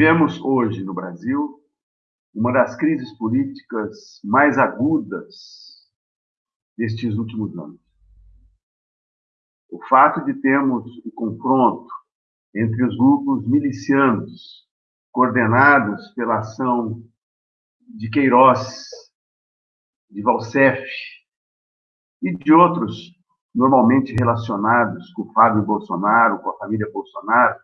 Vivemos hoje no Brasil uma das crises políticas mais agudas destes últimos anos. O fato de termos o confronto entre os grupos milicianos coordenados pela ação de Queiroz, de Valsef e de outros normalmente relacionados com o Fábio Bolsonaro, com a família Bolsonaro,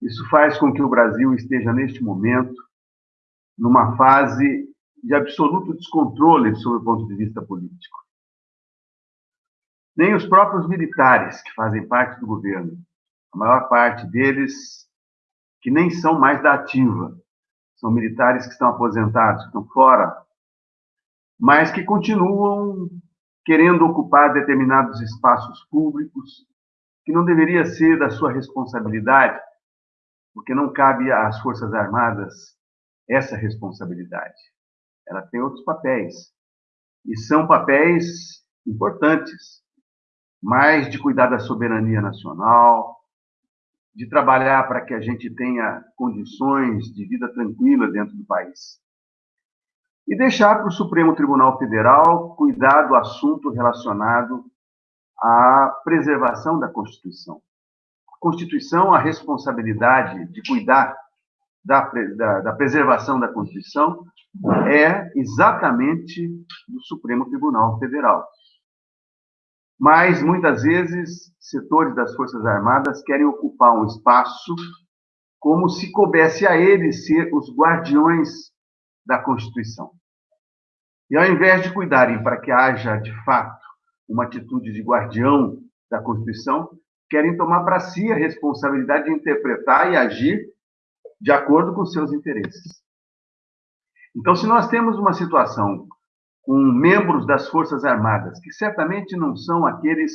isso faz com que o Brasil esteja, neste momento, numa fase de absoluto descontrole sob o ponto de vista político. Nem os próprios militares que fazem parte do governo, a maior parte deles que nem são mais da ativa, são militares que estão aposentados, que estão fora, mas que continuam querendo ocupar determinados espaços públicos que não deveria ser da sua responsabilidade, porque não cabe às Forças Armadas essa responsabilidade. Ela tem outros papéis, e são papéis importantes, mais de cuidar da soberania nacional, de trabalhar para que a gente tenha condições de vida tranquila dentro do país. E deixar para o Supremo Tribunal Federal cuidar do assunto relacionado à preservação da Constituição. Constituição, a responsabilidade de cuidar da, da, da preservação da Constituição é exatamente do Supremo Tribunal Federal. Mas, muitas vezes, setores das Forças Armadas querem ocupar um espaço como se coubesse a eles ser os guardiões da Constituição. E, ao invés de cuidarem para que haja, de fato, uma atitude de guardião da Constituição, querem tomar para si a responsabilidade de interpretar e agir de acordo com seus interesses. Então, se nós temos uma situação com membros das Forças Armadas, que certamente não são aqueles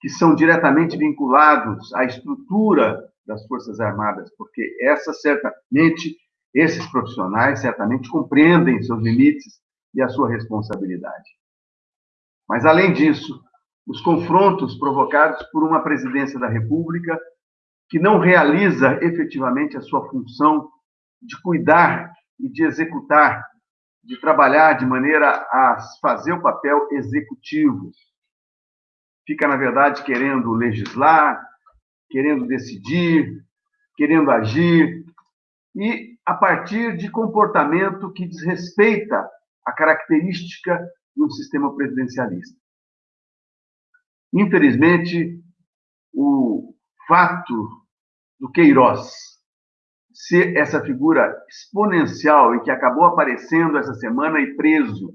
que são diretamente vinculados à estrutura das Forças Armadas, porque essa certamente esses profissionais certamente compreendem seus limites e a sua responsabilidade. Mas além disso, os confrontos provocados por uma presidência da República que não realiza efetivamente a sua função de cuidar e de executar, de trabalhar de maneira a fazer o papel executivo. Fica, na verdade, querendo legislar, querendo decidir, querendo agir, e a partir de comportamento que desrespeita a característica de um sistema presidencialista. Infelizmente, o fato do Queiroz ser essa figura exponencial e que acabou aparecendo essa semana e preso.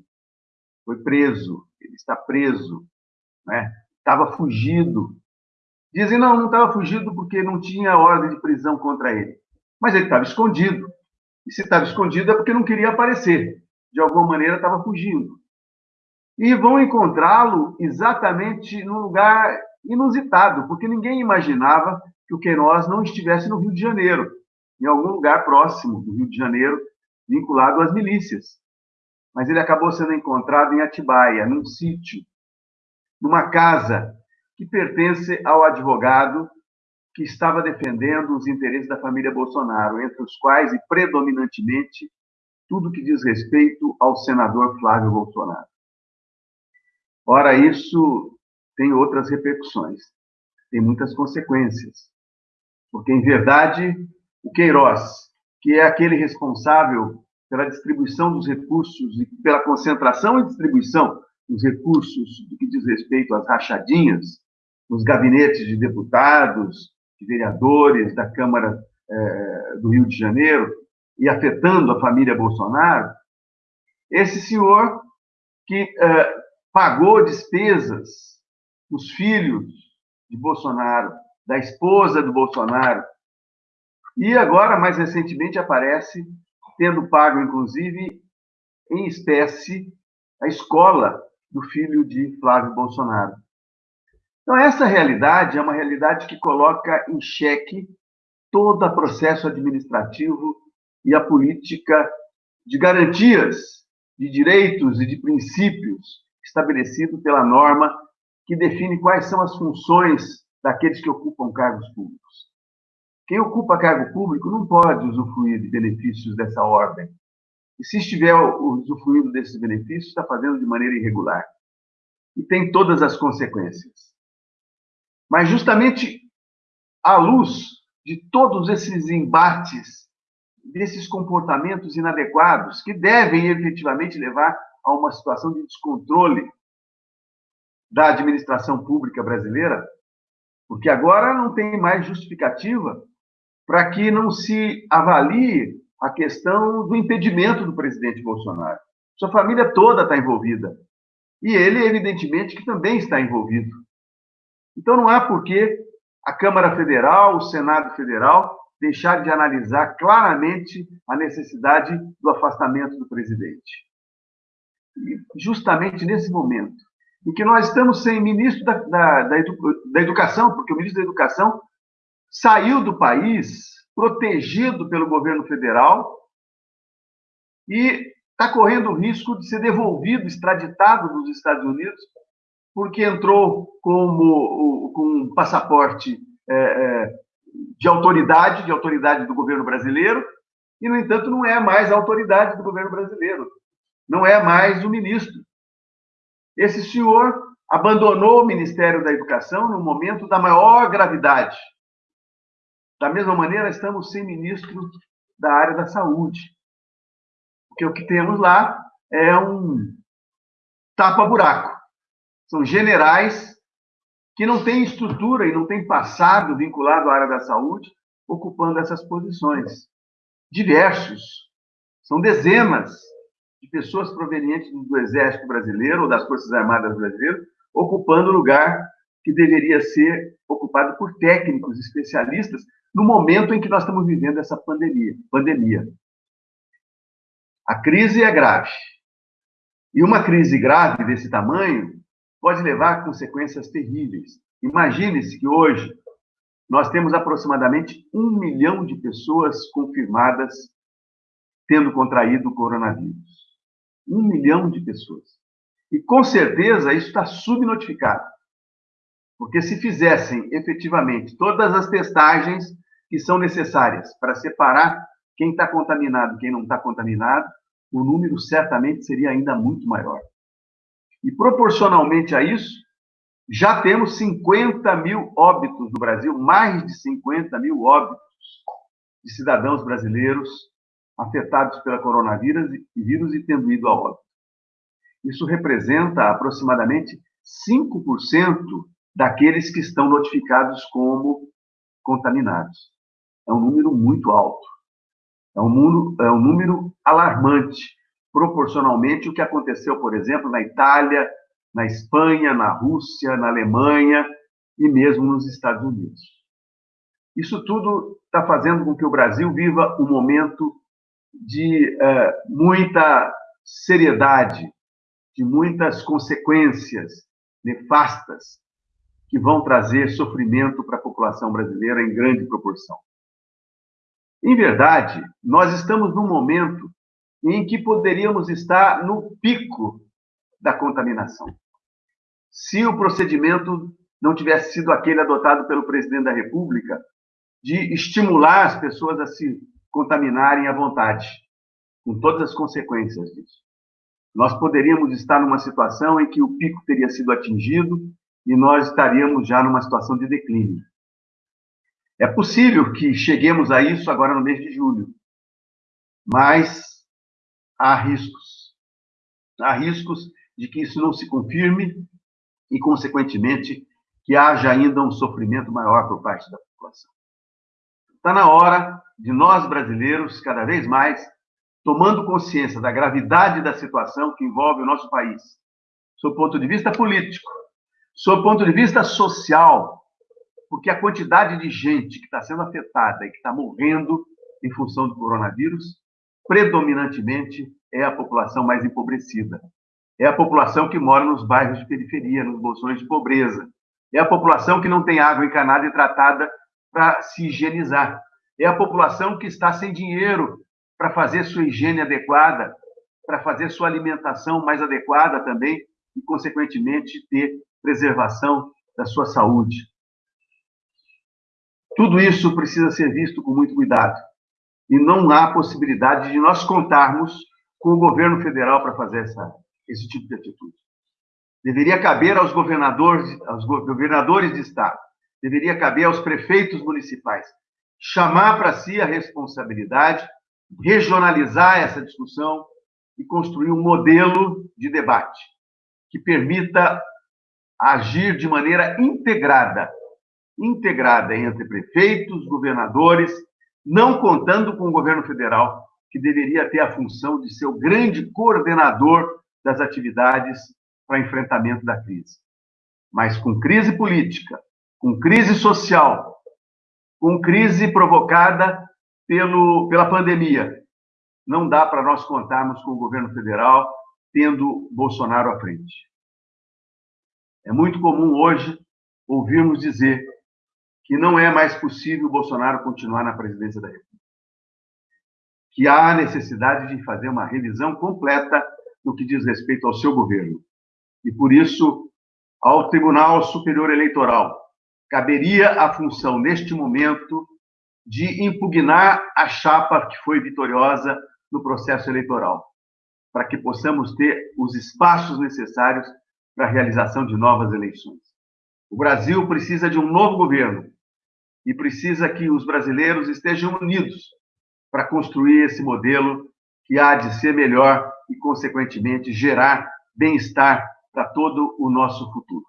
Foi preso, ele está preso, né? Estava fugido. Dizem, não, não estava fugido porque não tinha ordem de prisão contra ele. Mas ele estava escondido. E se estava escondido é porque não queria aparecer. De alguma maneira estava fugindo. E vão encontrá-lo exatamente num lugar inusitado, porque ninguém imaginava que o Queiroz não estivesse no Rio de Janeiro, em algum lugar próximo do Rio de Janeiro, vinculado às milícias. Mas ele acabou sendo encontrado em Atibaia, num sítio, numa casa que pertence ao advogado que estava defendendo os interesses da família Bolsonaro, entre os quais e predominantemente tudo que diz respeito ao senador Flávio Bolsonaro. Ora, isso tem outras repercussões, tem muitas consequências. Porque, em verdade, o Queiroz, que é aquele responsável pela distribuição dos recursos e pela concentração e distribuição dos recursos do que diz respeito às rachadinhas nos gabinetes de deputados, de vereadores da Câmara eh, do Rio de Janeiro e afetando a família Bolsonaro, esse senhor que eh, pagou despesas dos filhos de Bolsonaro, da esposa do Bolsonaro. E agora, mais recentemente, aparece tendo pago, inclusive, em espécie, a escola do filho de Flávio Bolsonaro. Então, essa realidade é uma realidade que coloca em xeque todo o processo administrativo e a política de garantias de direitos e de princípios estabelecido pela norma que define quais são as funções daqueles que ocupam cargos públicos. Quem ocupa cargo público não pode usufruir de benefícios dessa ordem. E se estiver usufruindo desses benefícios, está fazendo de maneira irregular. E tem todas as consequências. Mas justamente à luz de todos esses embates, desses comportamentos inadequados, que devem efetivamente levar a uma situação de descontrole da administração pública brasileira, porque agora não tem mais justificativa para que não se avalie a questão do impedimento do presidente Bolsonaro. Sua família toda está envolvida. E ele, evidentemente, que também está envolvido. Então, não há por que a Câmara Federal, o Senado Federal, deixar de analisar claramente a necessidade do afastamento do presidente. Justamente nesse momento, em que nós estamos sem ministro da, da, da, edu, da Educação, porque o ministro da Educação saiu do país protegido pelo governo federal e está correndo o risco de ser devolvido, extraditado dos Estados Unidos, porque entrou como, com um passaporte é, é, de autoridade, de autoridade do governo brasileiro, e, no entanto, não é mais a autoridade do governo brasileiro, não é mais o ministro. Esse senhor abandonou o Ministério da Educação no momento da maior gravidade. Da mesma maneira, estamos sem ministro da área da saúde. Porque o que temos lá é um tapa-buraco. São generais que não têm estrutura e não têm passado vinculado à área da saúde, ocupando essas posições. Diversos. São dezenas de pessoas provenientes do Exército Brasileiro ou das Forças Armadas Brasileiras, ocupando lugar que deveria ser ocupado por técnicos especialistas no momento em que nós estamos vivendo essa pandemia. pandemia. A crise é grave. E uma crise grave desse tamanho pode levar a consequências terríveis. Imagine-se que hoje nós temos aproximadamente um milhão de pessoas confirmadas tendo contraído o coronavírus. Um milhão de pessoas. E com certeza isso está subnotificado. Porque se fizessem efetivamente todas as testagens que são necessárias para separar quem está contaminado e quem não está contaminado, o número certamente seria ainda muito maior. E proporcionalmente a isso, já temos 50 mil óbitos no Brasil, mais de 50 mil óbitos de cidadãos brasileiros afetados pela coronavírus e e tendo ido a óbito. Isso representa aproximadamente 5% daqueles que estão notificados como contaminados. É um número muito alto. É um número, é um número alarmante, proporcionalmente o que aconteceu, por exemplo, na Itália, na Espanha, na Rússia, na Alemanha e mesmo nos Estados Unidos. Isso tudo está fazendo com que o Brasil viva um momento de é, muita seriedade, de muitas consequências nefastas que vão trazer sofrimento para a população brasileira em grande proporção. Em verdade, nós estamos num momento em que poderíamos estar no pico da contaminação. Se o procedimento não tivesse sido aquele adotado pelo presidente da República de estimular as pessoas a se contaminarem à vontade, com todas as consequências disso. Nós poderíamos estar numa situação em que o pico teria sido atingido e nós estaríamos já numa situação de declínio. É possível que cheguemos a isso agora no mês de julho, mas há riscos. Há riscos de que isso não se confirme e, consequentemente, que haja ainda um sofrimento maior por parte da população. Está na hora de nós, brasileiros, cada vez mais, tomando consciência da gravidade da situação que envolve o nosso país, sob ponto de vista político, sob ponto de vista social, porque a quantidade de gente que está sendo afetada e que está morrendo em função do coronavírus, predominantemente é a população mais empobrecida. É a população que mora nos bairros de periferia, nos bolsões de pobreza. É a população que não tem água encanada e tratada para se higienizar. É a população que está sem dinheiro para fazer sua higiene adequada, para fazer sua alimentação mais adequada também e, consequentemente, ter preservação da sua saúde. Tudo isso precisa ser visto com muito cuidado. E não há possibilidade de nós contarmos com o governo federal para fazer essa, esse tipo de atitude. Deveria caber aos governadores, aos governadores de estado, deveria caber aos prefeitos municipais chamar para si a responsabilidade, regionalizar essa discussão e construir um modelo de debate que permita agir de maneira integrada, integrada entre prefeitos, governadores, não contando com o governo federal, que deveria ter a função de ser o grande coordenador das atividades para enfrentamento da crise. Mas com crise política, com crise social, com crise provocada pelo, pela pandemia, não dá para nós contarmos com o governo federal tendo Bolsonaro à frente. É muito comum hoje ouvirmos dizer que não é mais possível Bolsonaro continuar na presidência da República. Que há necessidade de fazer uma revisão completa no que diz respeito ao seu governo. E por isso, ao Tribunal Superior Eleitoral caberia a função, neste momento, de impugnar a chapa que foi vitoriosa no processo eleitoral, para que possamos ter os espaços necessários para a realização de novas eleições. O Brasil precisa de um novo governo e precisa que os brasileiros estejam unidos para construir esse modelo que há de ser melhor e, consequentemente, gerar bem-estar para todo o nosso futuro.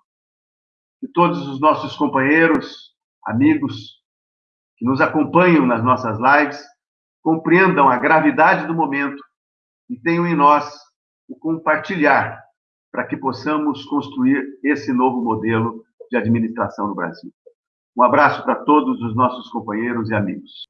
Que todos os nossos companheiros, amigos que nos acompanham nas nossas lives compreendam a gravidade do momento e tenham em nós o compartilhar para que possamos construir esse novo modelo de administração no Brasil. Um abraço para todos os nossos companheiros e amigos.